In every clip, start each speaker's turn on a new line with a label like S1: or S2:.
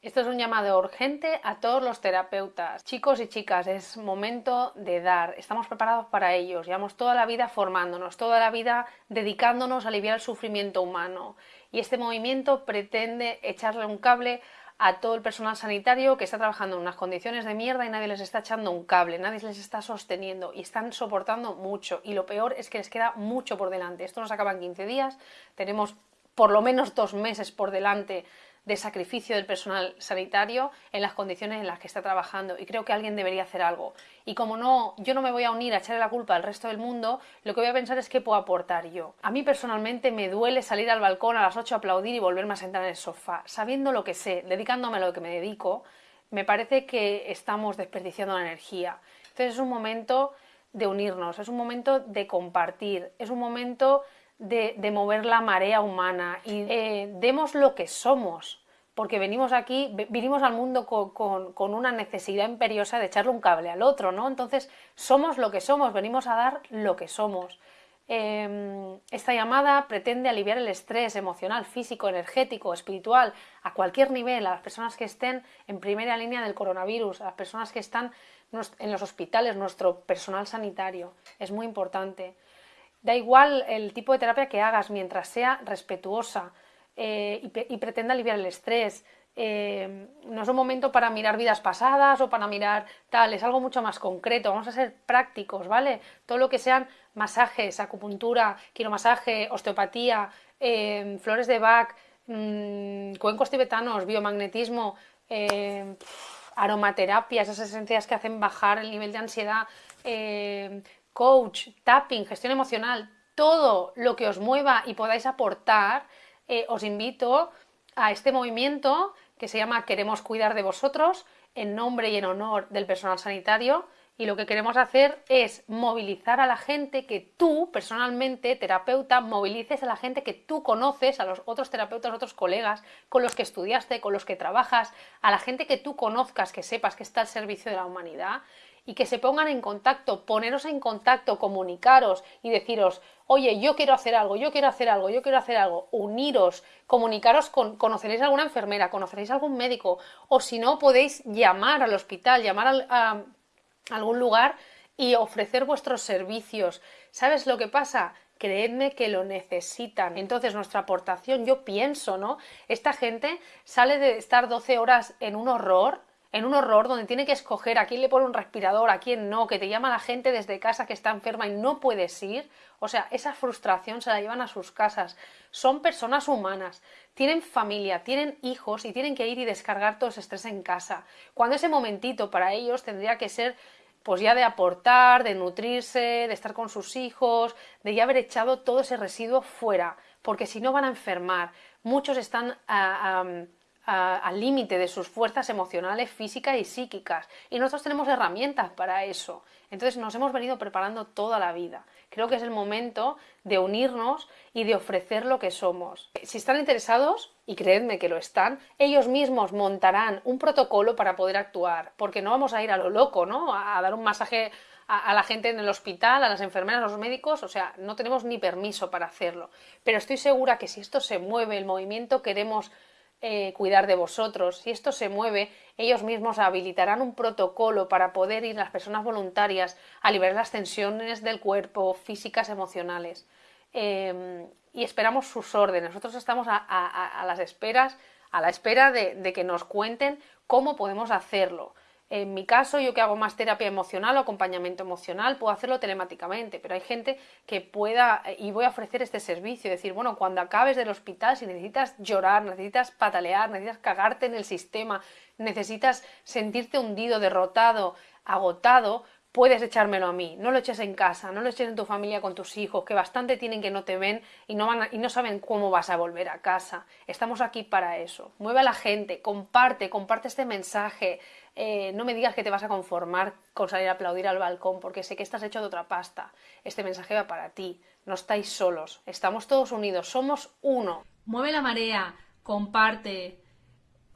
S1: Esto es un llamado urgente a todos los terapeutas. Chicos y chicas, es momento de dar. Estamos preparados para ellos. Llevamos toda la vida formándonos, toda la vida dedicándonos a aliviar el sufrimiento humano. Y este movimiento pretende echarle un cable a todo el personal sanitario que está trabajando en unas condiciones de mierda y nadie les está echando un cable, nadie les está sosteniendo y están soportando mucho. Y lo peor es que les queda mucho por delante. Esto nos acaba en 15 días, tenemos por lo menos dos meses por delante de sacrificio del personal sanitario en las condiciones en las que está trabajando y creo que alguien debería hacer algo. Y como no, yo no me voy a unir a echarle la culpa al resto del mundo, lo que voy a pensar es qué puedo aportar yo. A mí personalmente me duele salir al balcón a las 8 a aplaudir y volverme a sentar en el sofá, sabiendo lo que sé, dedicándome a lo que me dedico, me parece que estamos desperdiciando la energía. Entonces es un momento de unirnos, es un momento de compartir, es un momento de, mover la marea humana y eh, demos lo que somos, porque venimos aquí, vinimos al mundo con, una necesidad imperiosa de echarle un cable al otro, ¿no? Entonces, somos lo que somos, venimos a dar lo que somos. Em, esta llamada pretende aliviar el estrés emocional, físico, energético, espiritual, a cualquier nivel, a las personas que estén en primera línea del coronavirus, a las personas que están en los hospitales, nuestro personal sanitario. Es muy importante. Da igual el tipo de terapia que hagas mientras sea respetuosa eh, y, pretenda aliviar el estrés. Eh, no es un momento para mirar vidas pasadas o para mirar tal, es algo mucho más concreto, vamos a ser prácticos, ¿vale? Todo lo que sean masajes, acupuntura, quiromasaje, osteopatía, eh, flores de Bach, mmm, cuencos tibetanos, biomagnetismo, aromaterapia, esas esencias que hacen bajar el nivel de ansiedad, coach, tapping, gestión emocional, todo lo que os mueva y podáis aportar, eh, os invito a este movimiento que se llama Queremos cuidar de vosotros, en nombre y en honor del personal sanitario, y lo que queremos hacer es movilizar a la gente que tú, personalmente, terapeuta, movilices a la gente que tú conoces, a los otros terapeutas, otros colegas con los que estudiaste, con los que trabajas, a la gente que tú conozcas, que sepas que está al servicio de la humanidad y que se pongan en contacto, poneros en contacto, comunicaros y deciros, oye, yo quiero hacer algo, yo quiero hacer algo, yo quiero hacer algo, uniros, comunicaros con, conoceréis a alguna enfermera, conoceréis a algún médico, o si no, podéis llamar al hospital, llamar a algún lugar y ofrecer vuestros servicios. ¿Sabes lo que pasa? creedme que lo necesitan. Entonces, nuestra aportación, yo pienso, ¿no? Esta gente sale de estar 12 horas en un horror en un horror donde tiene que escoger a quién le pone un respirador, a quién no, que te llama la gente desde casa que está enferma y no puedes ir, o sea, esa frustración se la llevan a sus casas. Son personas humanas, tienen familia, tienen hijos y tienen que ir y descargar todo ese estrés en casa. Cuando ese momentito para ellos tendría que ser pues ya de aportar, de nutrirse, de estar con sus hijos, de ya haber echado todo ese residuo fuera, porque si no van a enfermar. Muchos están... a al límite de sus fuerzas emocionales, físicas y psíquicas. Y nosotros tenemos herramientas para eso. Entonces nos hemos venido preparando toda la vida. Creo que es el momento de unirnos y de ofrecer lo que somos. Si están interesados, y creedme que lo están, ellos mismos montarán un protocolo para poder actuar, porque no vamos a ir a lo loco, ¿no? A, dar un masaje a, la gente en el hospital, a las enfermeras, a los médicos, o sea, no tenemos ni permiso para hacerlo. Pero estoy segura que si esto se mueve, el movimiento queremos eh, cuidar de vosotros. Si esto se mueve, ellos mismos habilitarán un protocolo para poder ir las personas voluntarias a liberar las tensiones del cuerpo, físicas, emocionales. Em, y esperamos sus órdenes. Nosotros estamos a, las esperas, a la espera de que nos cuenten cómo podemos hacerlo. En mi caso, yo que hago más terapia emocional o acompañamiento emocional, puedo hacerlo telemáticamente, pero hay gente que pueda, eh, y voy a ofrecer este servicio, decir, bueno, cuando acabes del hospital, si necesitas llorar, necesitas patalear, necesitas cagarte en el sistema, necesitas sentirte hundido, derrotado, agotado, puedes echármelo a mí, no lo eches en casa, no lo eches en tu familia con tus hijos, que bastante tienen que no te ven y no, van y no saben cómo vas a volver a casa. Estamos aquí para eso. Mueve a la gente, comparte, comparte este mensaje. Eh, no me digas que te vas a conformar con salir a aplaudir al balcón, porque sé que estás hecho de otra pasta. Este mensaje va para ti. No estáis solos, estamos todos unidos, somos uno.
S2: Mueve la marea, comparte,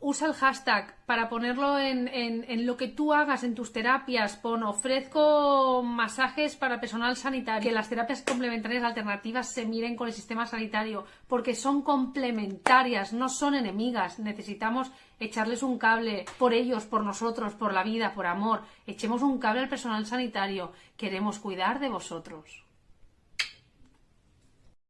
S1: usa el hashtag para ponerlo en, en, lo que tú hagas en tus terapias. Pon ofrezco masajes para personal sanitario. Que las terapias complementarias alternativas se miren con el sistema sanitario porque son complementarias, no son enemigas. Necesitamos echarles un cable por ellos, por nosotros, por la vida, por amor. Echemos un cable al personal sanitario. Queremos cuidar de vosotros.